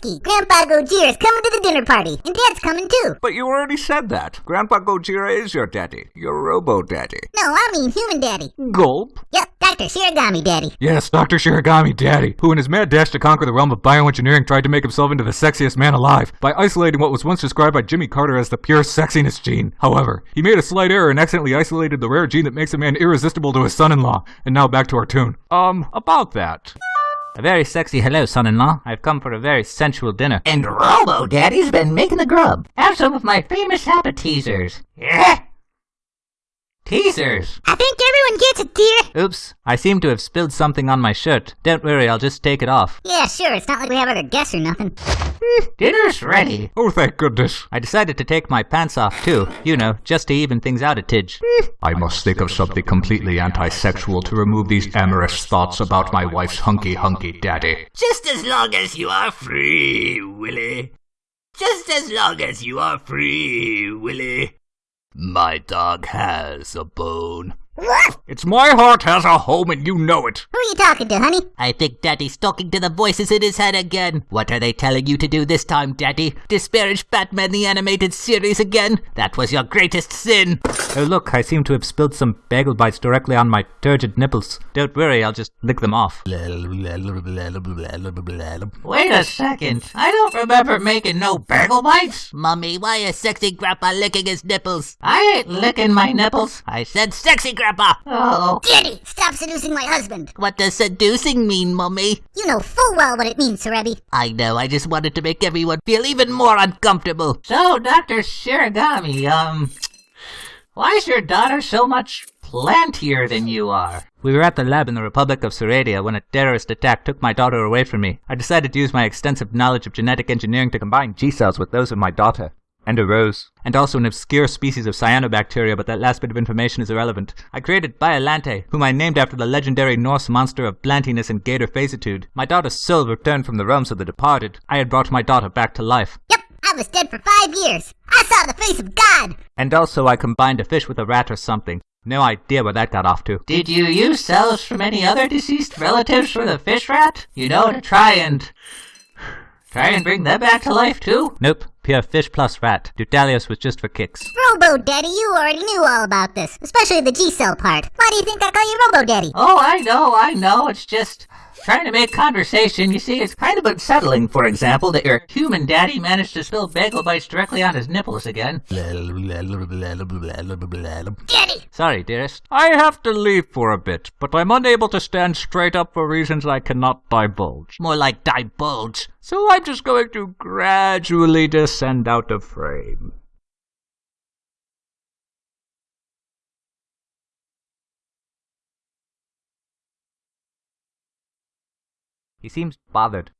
Grandpa Gojira is coming to the dinner party, and Dad's coming too. But you already said that. Grandpa Gojira is your daddy. Your robo daddy. No, I mean human daddy. Gulp. Yep, Dr. Shiragami daddy. Yes, Dr. Shiragami Daddy, who in his mad dash to conquer the realm of bioengineering tried to make himself into the sexiest man alive by isolating what was once described by Jimmy Carter as the pure sexiness gene. However, he made a slight error and accidentally isolated the rare gene that makes a man irresistible to his son-in-law. And now back to our tune. Um, about that. A very sexy hello, son-in-law. I've come for a very sensual dinner. And Robo Daddy's been making the grub. Have some of my famous appetizers. Yeah. Teasers! I think everyone gets it, dear. Oops, I seem to have spilled something on my shirt. Don't worry, I'll just take it off. Yeah, sure, it's not like we have other guests or nothing. Hmm, dinner's ready. Oh, thank goodness. I decided to take my pants off too, you know, just to even things out a tidge. Hmm. I must think of something completely anti-sexual to remove these amorous thoughts about my wife's hunky-hunky daddy. Just as long as you are free, Willie. Just as long as you are free, Willie. My dog has a bone. It's my heart has a home and you know it. Who are you talking to, honey? I think Daddy's talking to the voices in his head again. What are they telling you to do this time, Daddy? Disparage Batman the Animated Series again? That was your greatest sin. Oh look, I seem to have spilled some bagel bites directly on my turgid nipples. Don't worry, I'll just lick them off. Wait a second. I don't remember making no bagel bites. Mummy, why is sexy grandpa licking his nipples? I ain't licking my nipples. I said sexy grandpa. Oh. Daddy, stop seducing my husband. What does seducing mean, Mummy? You know full well what it means, Cerebi. I know, I just wanted to make everyone feel even more uncomfortable. So, Dr. Shiragami, um, why is your daughter so much plantier than you are? We were at the lab in the Republic of Saradia when a terrorist attack took my daughter away from me. I decided to use my extensive knowledge of genetic engineering to combine G cells with those of my daughter. And a rose. And also an obscure species of cyanobacteria, but that last bit of information is irrelevant. I created Biollante, whom I named after the legendary Norse monster of blantiness and gator facitude. My daughter's soul returned from the realms of the departed. I had brought my daughter back to life. Yep, I was dead for five years. I saw the face of God. And also I combined a fish with a rat or something. No idea where that got off to. Did you use cells from any other deceased relatives for the fish rat? You know, to try and... Try and bring them back to life too? Nope, pure fish plus rat. Dutalius was just for kicks. Robo Daddy, you already knew all about this, especially the G cell part. Why do you think I call you Robo Daddy? Oh, I know, I know. It's just trying to make conversation. You see, it's kind of unsettling, for example, that your human daddy managed to spill bagel bites directly on his nipples again. Daddy! Sorry, dearest. I have to leave for a bit, but I'm unable to stand straight up for reasons I cannot divulge. More like divulge. So I'm just going to gradually descend out of frame. He seems bothered.